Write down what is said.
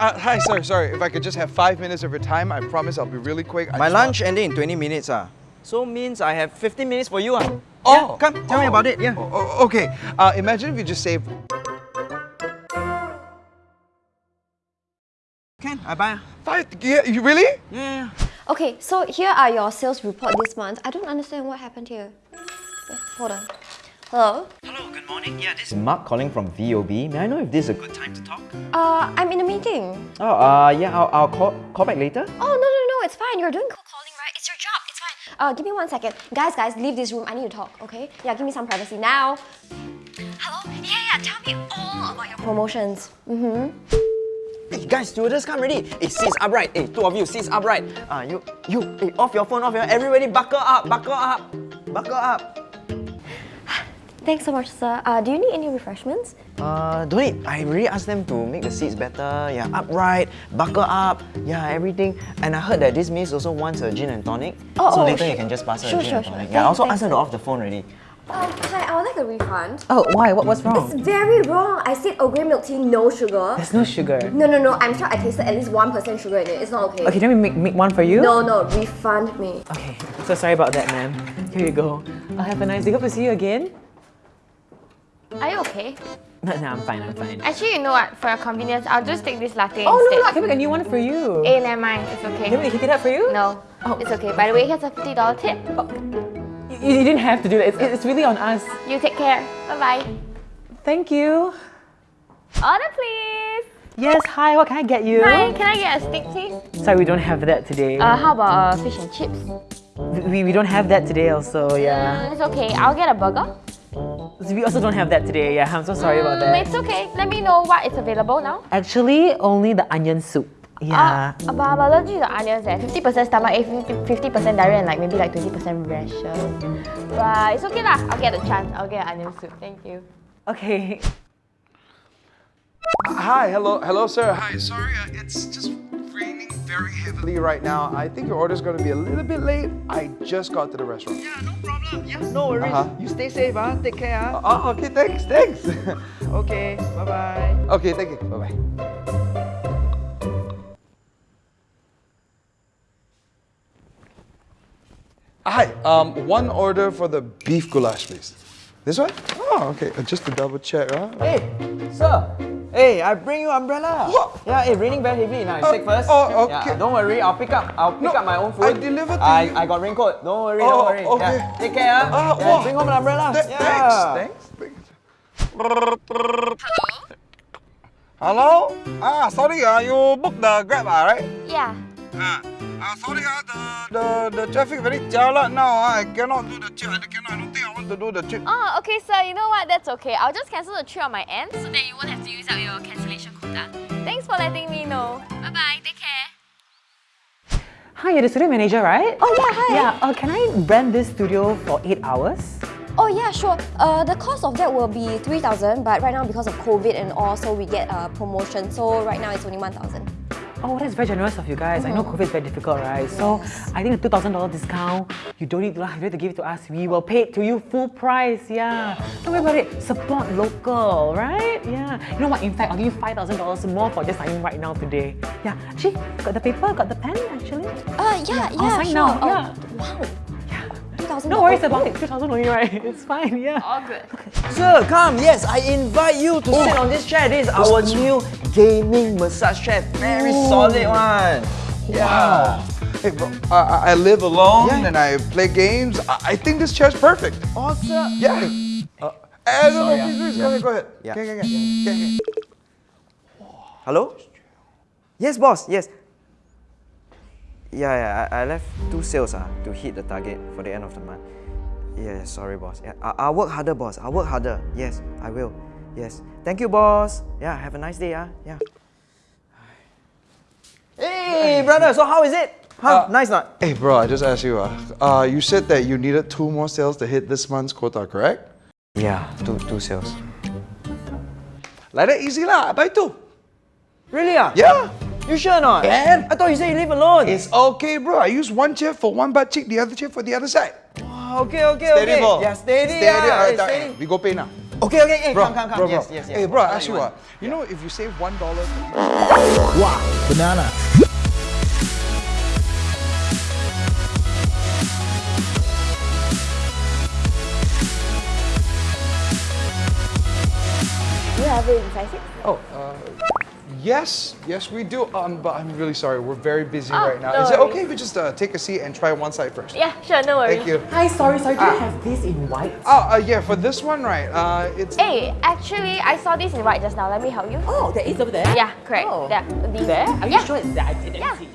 Uh, hi, sorry, sorry. If I could just have five minutes of your time, I promise I'll be really quick. I My just want- lunch ending in 20 minutes. Ah. So means I have 15 minutes for you. Ah. Oh, Yeah, come, tell me oh, about it. Yeah. oh, oh, okay. Uh, imagine if you just save Can, I buy. ah. five. Yeah, you really? Yeah, yeah. Okay, so here are your sales report this month. I don't understand what happened here. Hold on. Hello? Hello, good morning. Yeah, this is Mark calling from VOB. May I know if this is a good time to talk? Uh, I'm in a meeting. Oh, uh, yeah, I'll, I'll call, call back later. Oh, no, no, no, it's fine. You're doing cold calling, right? It's your job. It's fine. Uh, give me one second. Guys, guys, leave this room. I need to talk, okay? Yeah, give me some privacy now. Hello? Yeah, yeah, tell me all about your promotions. Mm-hmm. Hey guys, stewardess come ready. Hey, seats upright. Hey, two of you, seats upright. Ah, you, you, hey, off your phone, off your. Everybody, buckle up, buckle up, buckle up. Thanks so much, sir. Uh, do you need any refreshments? Uh, don't need. I really asked them to make the seats better. Yeah, upright, buckle up. Yeah, everything. And I heard that this miss also wants a gin and tonic. Oh, so oh, later you can just pass her Sure, a gin sure, and tonic. Thank Yeah, I also asked her to off the phone already. Um, hi, I would like a refund. Oh, why? What, what's wrong? It's very wrong. I said Earl Grey milk tea, no sugar. There's no sugar. No, no, no. I'm sure I tasted at least 1% sugar in it. It's not okay. Okay, let me make, make one for you. No, no, refund me. Okay, so sorry about that, ma'am. Here you go. I'll have a nice day. Hope to see you again. Are you okay? No, no, I'm fine, I'm fine. Actually, you know what? For your convenience, I'll just take this latte Oh, no, instead. no, I can make a new one for you. Eh, never mind. It's okay. Can we heat it up for you? No, Oh. it's okay. By the way, here's a $50 tip. You, you didn't have to do that. It's, it's really on us. You take care. Bye-bye. Thank you. Order, please. Yes, hi, what can I get you? Hi, can I get a steak, please? Sorry, we don't have that today. Uh, how about uh, fish and chips? we, we don't have that today also, yeah. Mm, it's okay. I'll get a burger. We also don't have that today, yeah. I'm so sorry about Mm, that. It's okay. Let me know what is available now. Actually, only the onion soup. Yeah. Uh, but I'm to onions eh. 50% stomach ache, 50% diarrhea and like maybe like 20% rashes. But it's okay lah. I'll get a chance. I'll get onion soup. Thank you. Okay. Hi, hello, hello, sir. Hi, sorry, uh, it's just raining very heavily right now. I think your order's gonna be a little bit late. I just got to the restaurant. Yeah, no problem. Yeah, no worries. Uh-huh. You stay safe, ah. Take care, ah. Oh, okay, thanks, thanks. Okay, bye bye. okay, thank you. Bye bye. Hi, um, one order for the beef goulash, please. This one? Oh, okay. uh, Just to double check, huh? Hey, sir. Hey, I bring you umbrella. What? Yeah, hey, raining very heavy. Now, you Uh, take first. oh, Yeah, okay. don't worry, I'll pick up. I'll pick No, up my own food. I delivered to I, you. I got raincoat. Don't worry, Oh, don't worry. okay. Yeah, take care, ah. Ah, yeah, wow. bring home an umbrella. Th- yeah. Thanks, thanks. thanks. Hello? Ah, sorry, ah, you booked the Grab, ah, right? Yeah. Ah, ah sorry, ah, the, the, the traffic very jialat now, ah. I cannot do the trip. I cannot, I don't think I want to do the trip. Oh, okay, sir. You know what? That's okay. I'll just cancel the trip on my end so that you won't have Thanks for letting me know. Bye bye. Take care. Hi, you're the studio manager, right? Oh, yeah, hi. Yeah, uh, can I rent this studio for eight hours? Oh yeah, sure. Uh, the cost of that will be 3,000 but right now because of COVID and all, so we get a promotion. So right now it's only 1,000. Oh, that's very generous of you guys. I know Mm-hmm. COVID is very difficult, right? So I think the $2,000 discount, you don't need to, you to give it to us. We will pay it to you full price, yeah. Don't worry about it. Support local, right? Yeah. You know what? In fact, I'll give you $5,000 more for just signing right now today. Yeah. Actually, got the paper, got the pen, actually. Uh, yeah, yeah, I'll sign sure. now, Oh, yeah. Wow. Yeah. 2,000 No worries about it. 2000 only, right? It's fine, yeah. All good. Sir, come. Yes, I invite you to sit on this chair. This is our new gaming massage chair. Very solid one. Yeah. Hey, bro, I, I- live alone Yeah. and I play games. I, I think this chair's perfect. Awesome. Yeah. Uh, eh, no, no, sorry, please, please, Yeah. go ahead, go ahead. Yeah. Okay, okay, okay. okay, okay. Hello? Yes, boss. Yes. Yeah, yeah. I, I left two sales ah to hit the target for the end of the month. Yeah, sorry, boss. Yeah, I, I'll work harder, boss. I'll work harder. Yes, I will. Yes. Thank you, boss. Yeah, have a nice day, ah. Yeah. Hey, brother. So how is it? Huh? nice not? Hey, bro, I just asked you. Uh, uh, you said that you needed two more sales to hit this month's quota, correct? Yeah, two two sales. Like that easy lah. I buy two. Really ah? Yeah. You sure not? Can. I thought you said you live alone. It's okay, bro. I use one chair for one butt cheek, the other chair for the other side. Wow, okay, okay, Steady, okay. bro. Yeah, steady. Steady. yeah. alright, Hey, steady. We go pay now. Okay, okay, hey, Bro, come, come, come. bro, bro. Yes, yes, yes. Hey, bro, What ask you, want? uh, you know, if you save one dollar. Wow, banana. Do you have it in size six? Oh, uh, yes, yes we do. Um, but I'm really sorry. We're very busy Oh, right now. no Is it worries. okay if we just uh, take a seat and try one side first? Yeah, sure, no worries. Thank you. Hi, sorry, sorry. Do Ah. you have this in white? Oh, uh, yeah. For this one, right? Uh, it's. Hey, actually, I saw this in white just now. Let me help you. Oh, there is over there. Yeah, correct. Oh. Yeah, these. There? Are you Yeah. sure it's that? Let me Yeah. see.